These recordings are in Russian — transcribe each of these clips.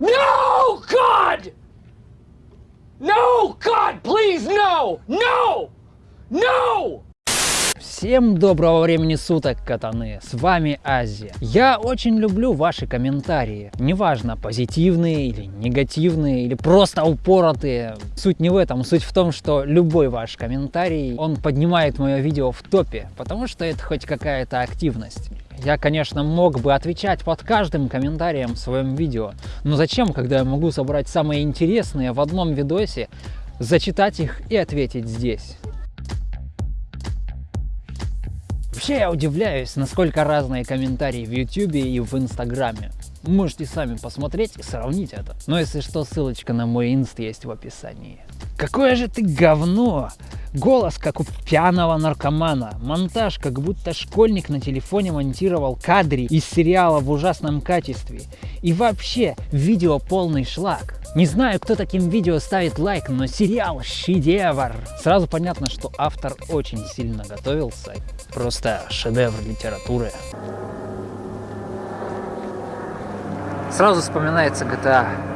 No, God! No, God, please, no! No! No! Всем доброго времени суток, катаны! С вами Азия. Я очень люблю ваши комментарии. Неважно, позитивные или негативные, или просто упоротые. Суть не в этом. Суть в том, что любой ваш комментарий, он поднимает мое видео в топе, потому что это хоть какая-то активность. Я, конечно, мог бы отвечать под каждым комментарием в своем видео, но зачем, когда я могу собрать самые интересные в одном видосе, зачитать их и ответить здесь? Вообще я удивляюсь, насколько разные комментарии в YouTube и в Инстаграме. Можете сами посмотреть и сравнить это. Но если что, ссылочка на мой инст есть в описании. Какое же ты говно! Голос, как у пьяного наркомана. Монтаж, как будто школьник на телефоне монтировал кадры из сериала в ужасном качестве. И вообще, видео полный шлак. Не знаю, кто таким видео ставит лайк, но сериал шедевр. Сразу понятно, что автор очень сильно готовился. Просто шедевр литературы. Сразу вспоминается GTA.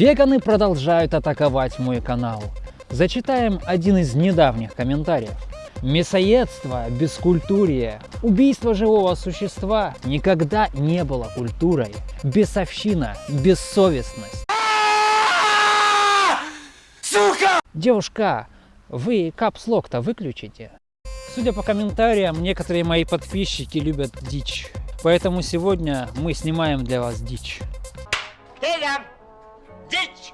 Веганы продолжают атаковать мой канал. Зачитаем один из недавних комментариев. Мясоедство, бескультурие, убийство живого существа никогда не было культурой. Бесовщина, бессовестность. Сука! Девушка, вы капслок-то выключите? Судя по комментариям, некоторые мои подписчики любят дичь. Поэтому сегодня мы снимаем для вас дичь. Дичь!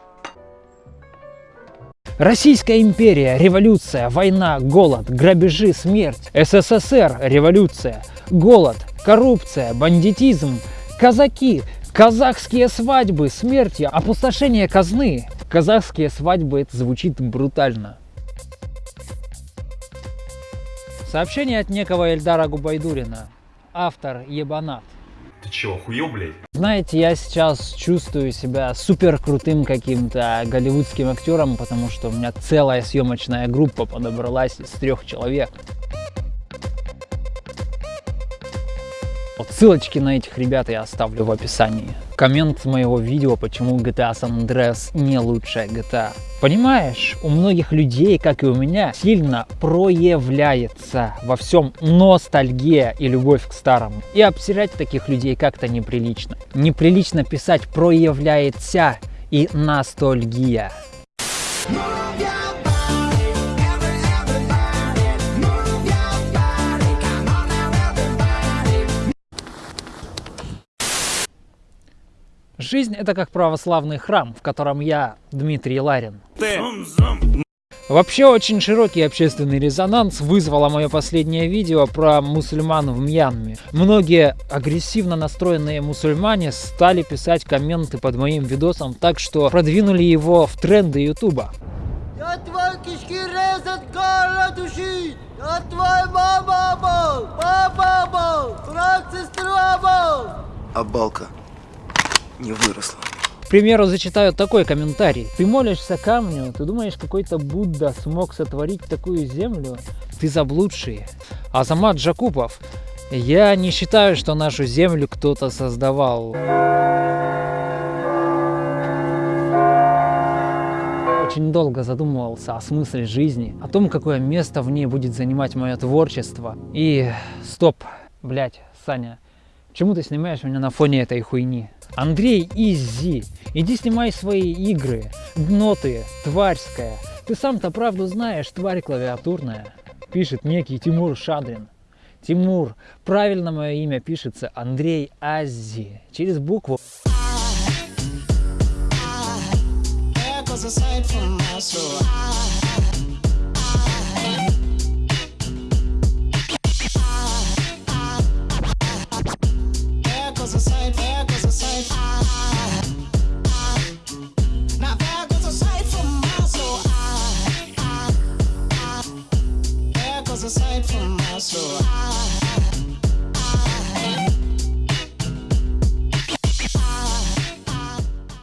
Российская империя, революция, война, голод, грабежи, смерть. СССР, революция, голод, коррупция, бандитизм, казаки, казахские свадьбы, смерти, опустошение казны. Казахские свадьбы, это звучит брутально. Сообщение от некого Эльдара Губайдурина. Автор Ебанат. Ты чего, охуел, блядь? Знаете, я сейчас чувствую себя супер крутым каким-то голливудским актером, потому что у меня целая съемочная группа подобралась из трех человек. Вот ссылочки на этих ребят я оставлю в описании. Коммент моего видео, почему GTA San Andreas не лучшая GTA. Понимаешь, у многих людей, как и у меня, сильно проявляется во всем ностальгия и любовь к старому. И обсирать таких людей как-то неприлично. Неприлично писать проявляется и ностальгия. Жизнь это как православный храм, в котором я Дмитрий Ларин. Ты. Вообще очень широкий общественный резонанс вызвало мое последнее видео про мусульман в Мьянме. Многие агрессивно настроенные мусульмане стали писать комменты под моим видосом так, что продвинули его в тренды ютуба. Я твой кишки резать гора души! Я твой мама был! Папа был! Брат сестра был! А балка не выросла. К примеру, зачитаю такой комментарий. Ты молишься камню, ты думаешь, какой-то Будда смог сотворить такую землю? Ты заблудший. Азамат Джакупов. Я не считаю, что нашу землю кто-то создавал. Очень долго задумывался о смысле жизни, о том, какое место в ней будет занимать мое творчество. И стоп, блять, Саня, почему ты снимаешь меня на фоне этой хуйни? Андрей Изи, иди снимай свои игры. Дно тварьская. Ты сам-то правду знаешь, тварь клавиатурная. Пишет некий Тимур Шадрин. Тимур, правильно мое имя пишется Андрей Ази. Через букву. I, I, miles aside from my soul. I